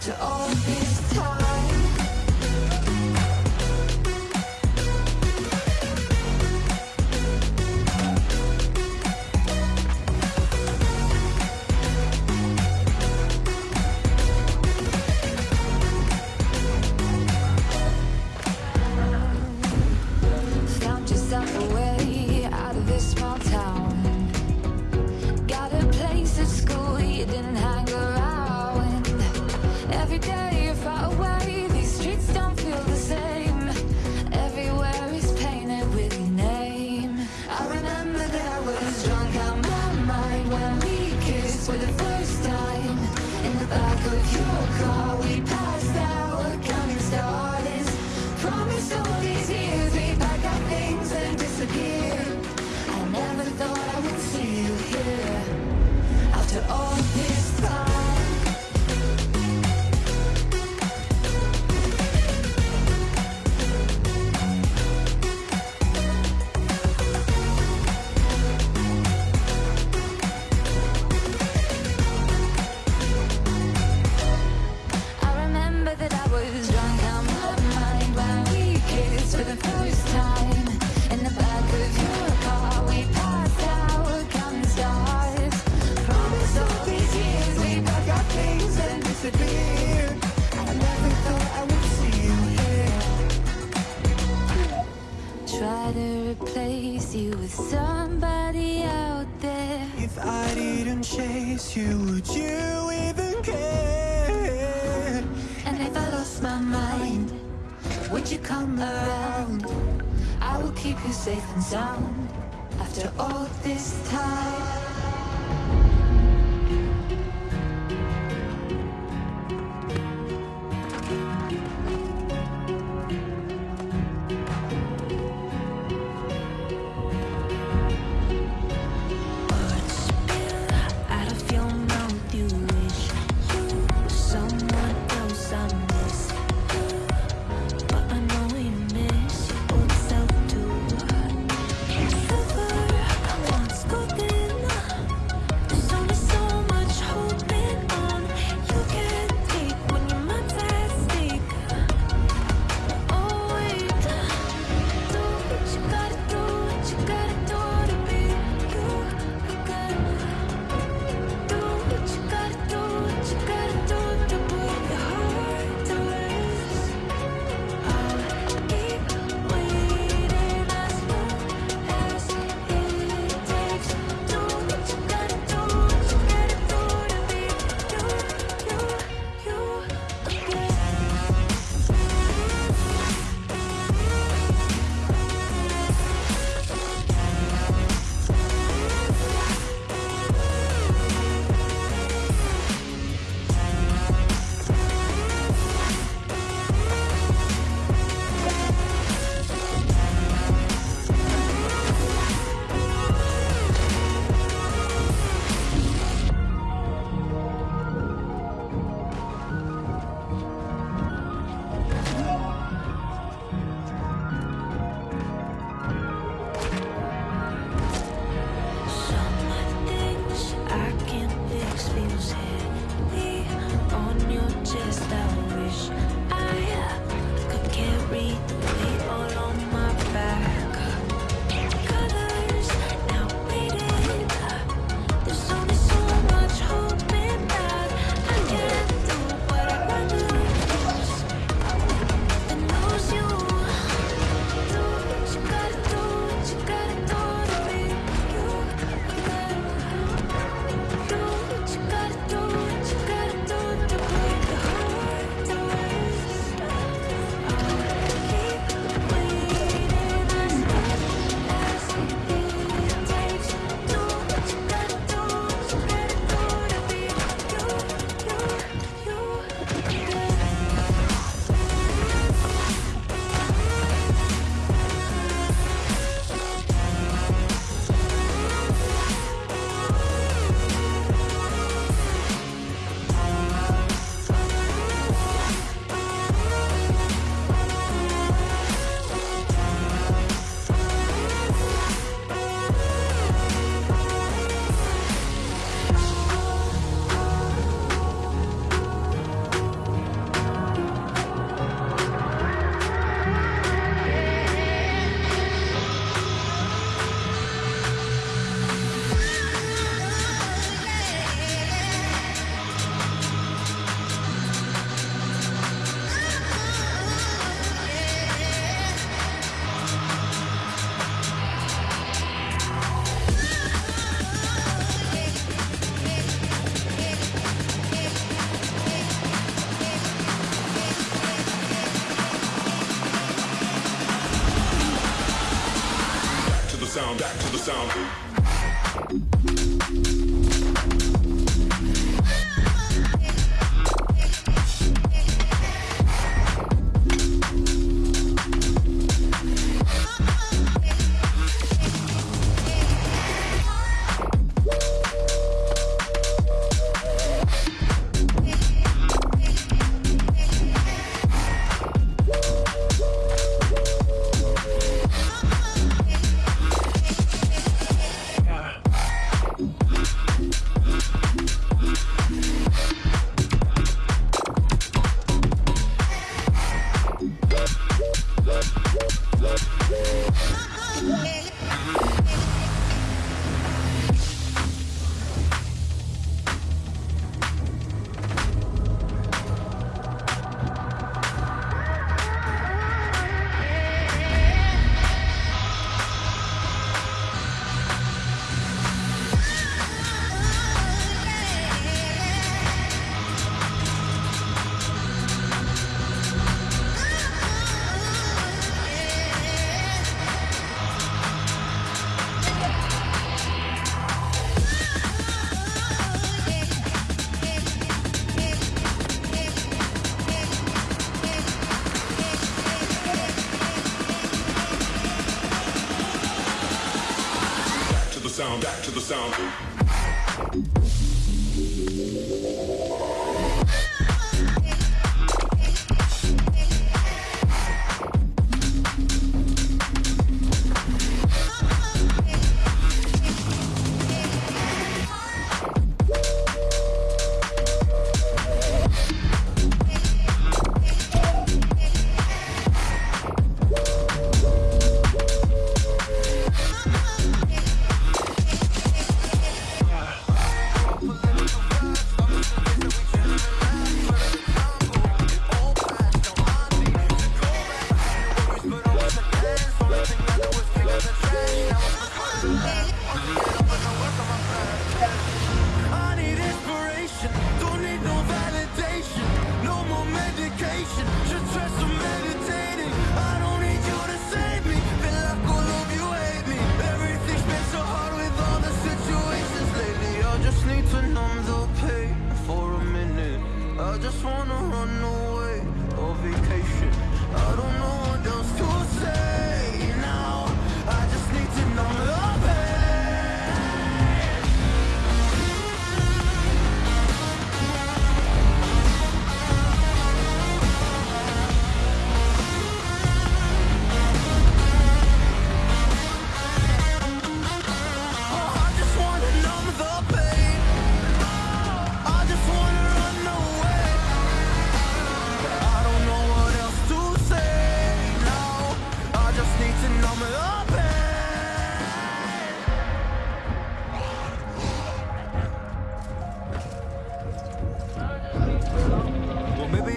after all this time. Somebody out there If I didn't chase you, would you even care? And if I lost my mind, would you come around? I will keep you safe and sound After all this time sound. numb the pain for a minute. I just wanna run away. Or vacation. I don't know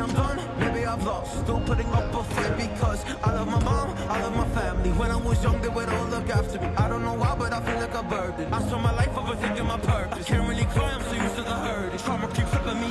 I'm done, maybe I've lost. Still putting up a fight because I love my mom, I love my family. When I was young, they would all look after me. I don't know why, but I feel like a burden. I saw my life overthinking my purpose. I can't really cry, I'm so used to the hurt. Trauma keeps flipping me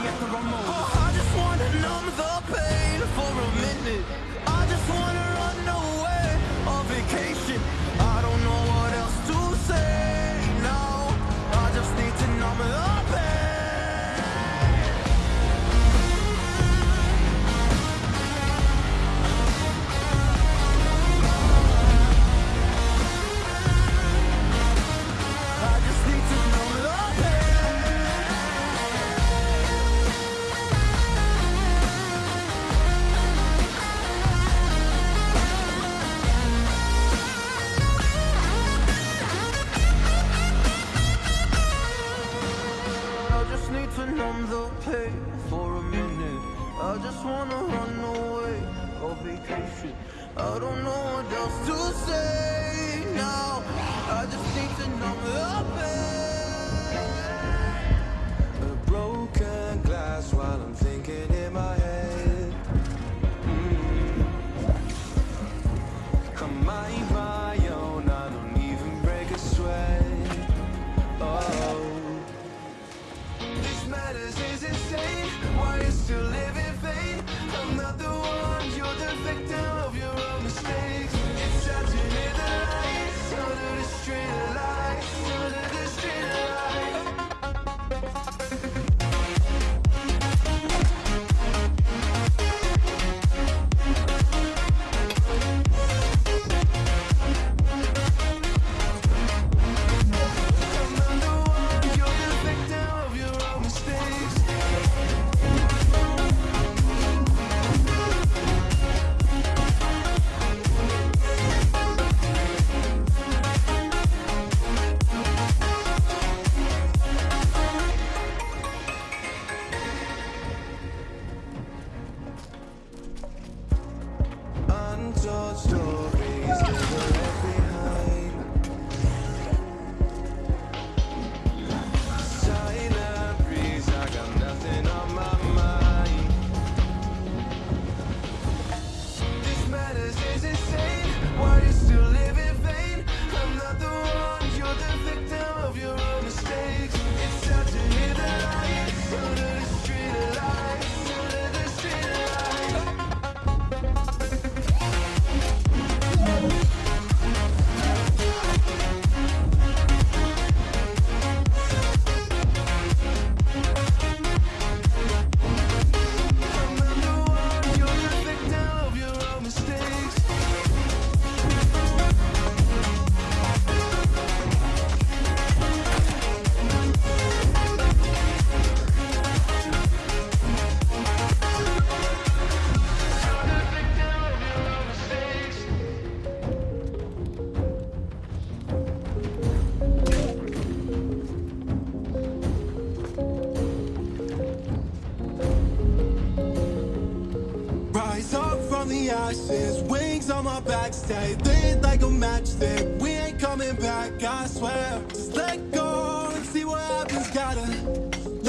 stay lit like a matchstick. We ain't coming back, I swear. Just let go and see what happens. Gotta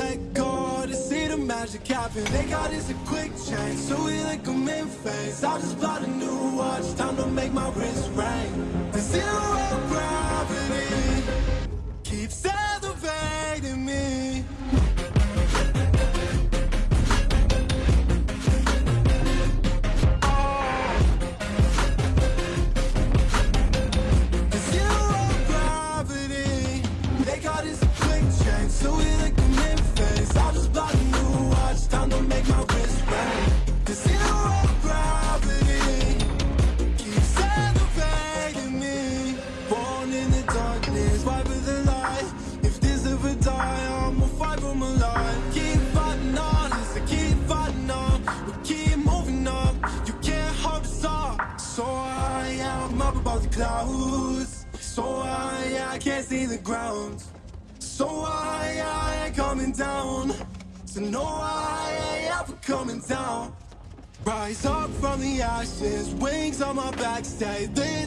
let go to see the magic happen. They got us a quick change, so we like them in phase. I just bought a new watch, time to make my wrist ring. The zero gravity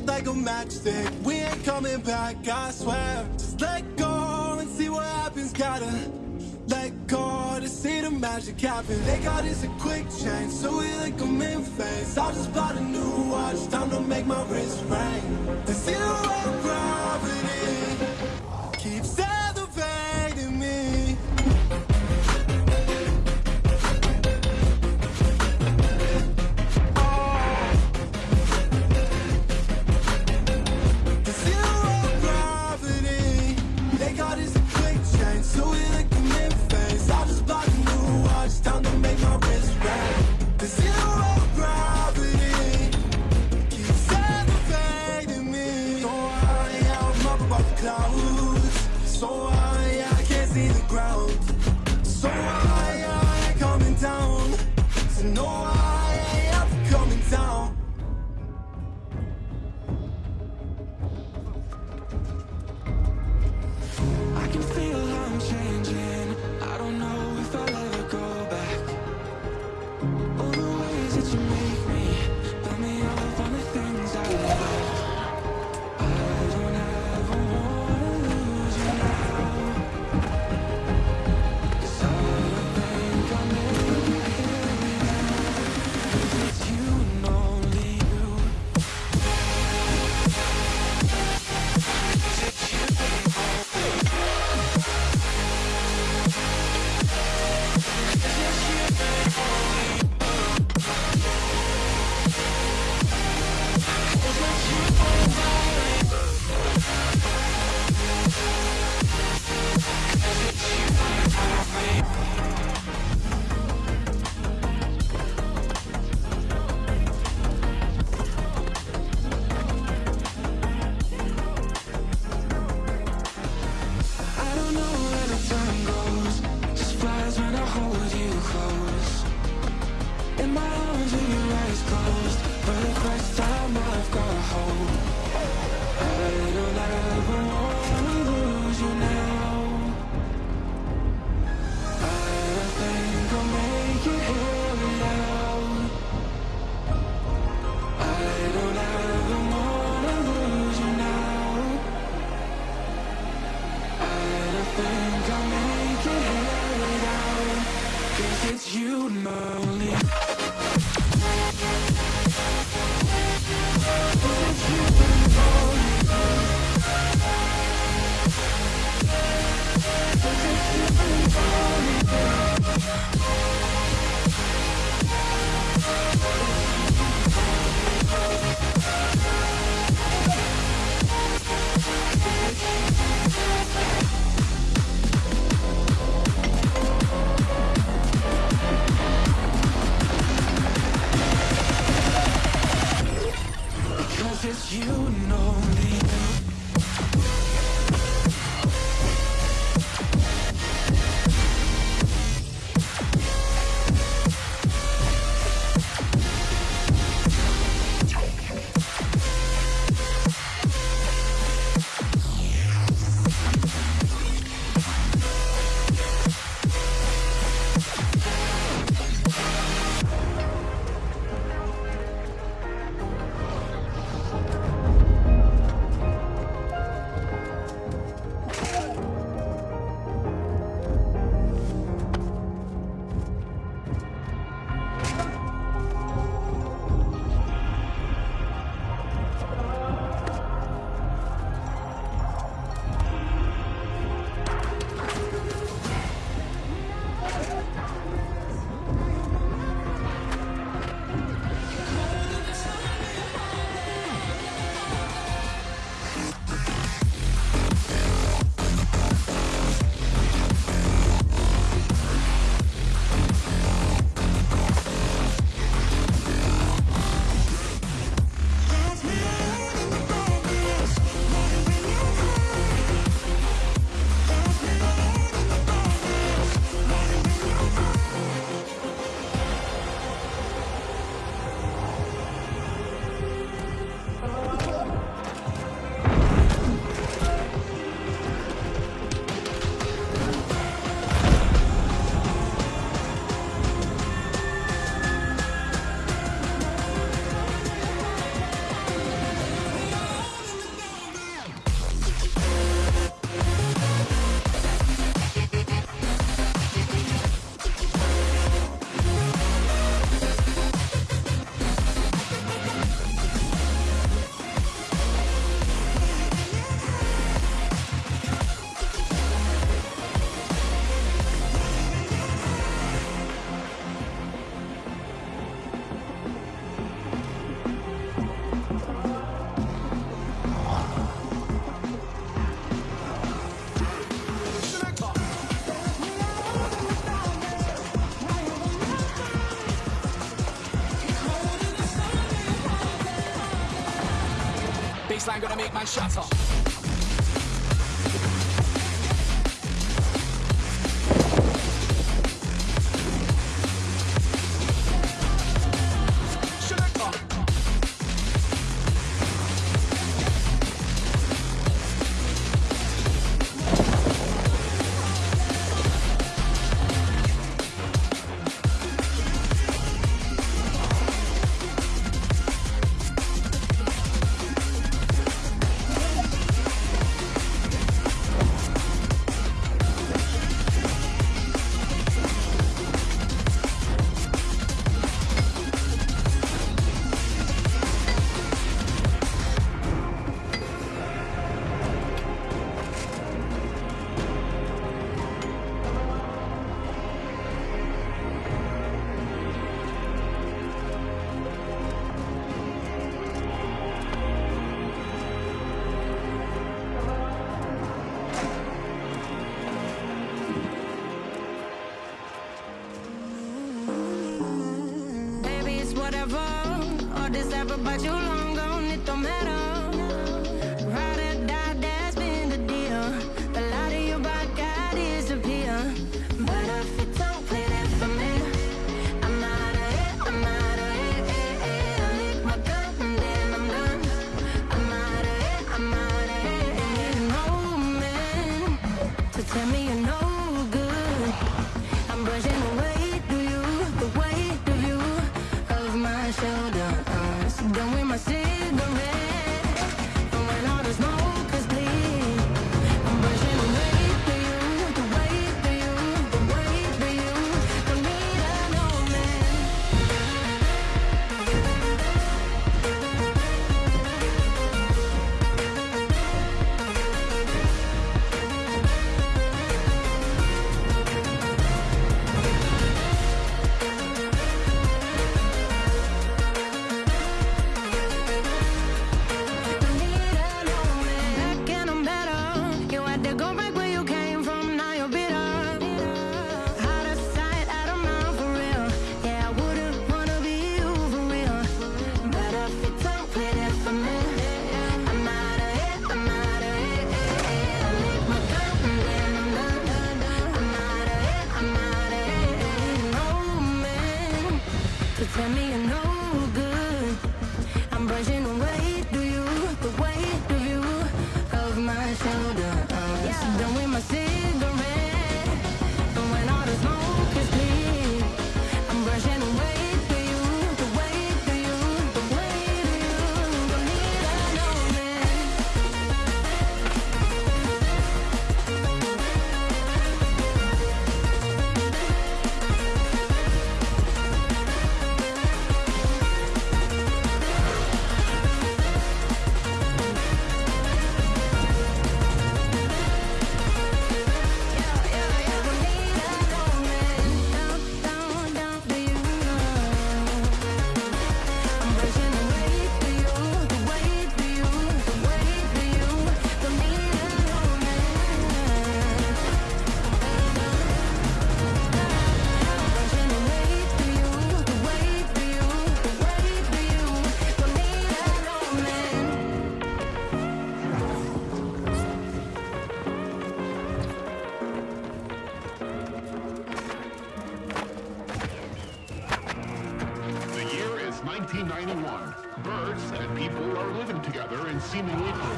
lit like a matchstick. We ain't coming back, I swear. Just let go and see what happens. Gotta let go to see the magic happen. They got us a quick change, so we like them in phase. I just bought a new watch, time to make my wrist ring. The zero gravity know. baseline, gonna make my shots off. forever but you long gone, it don't matter. Ride or die, that's been the deal. The light of your. But if don't play for me, I'm out of I'm out of I my I'm out of I'm out of you man, to tell me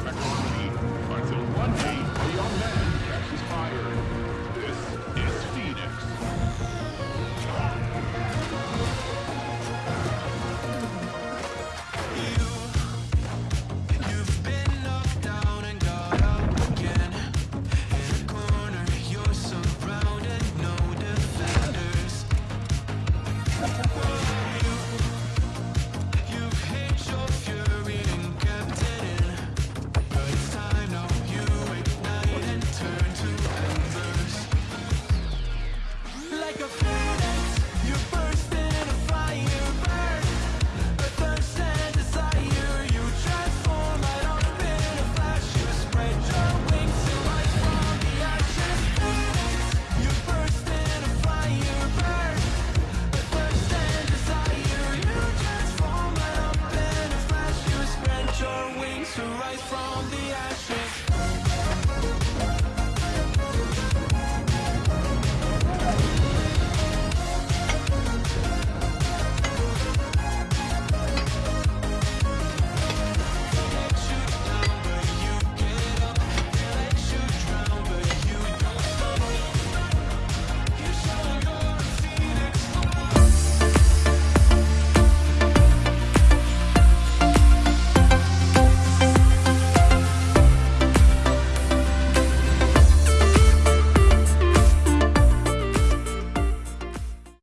until one day a young man catches fire. This is Phoenix.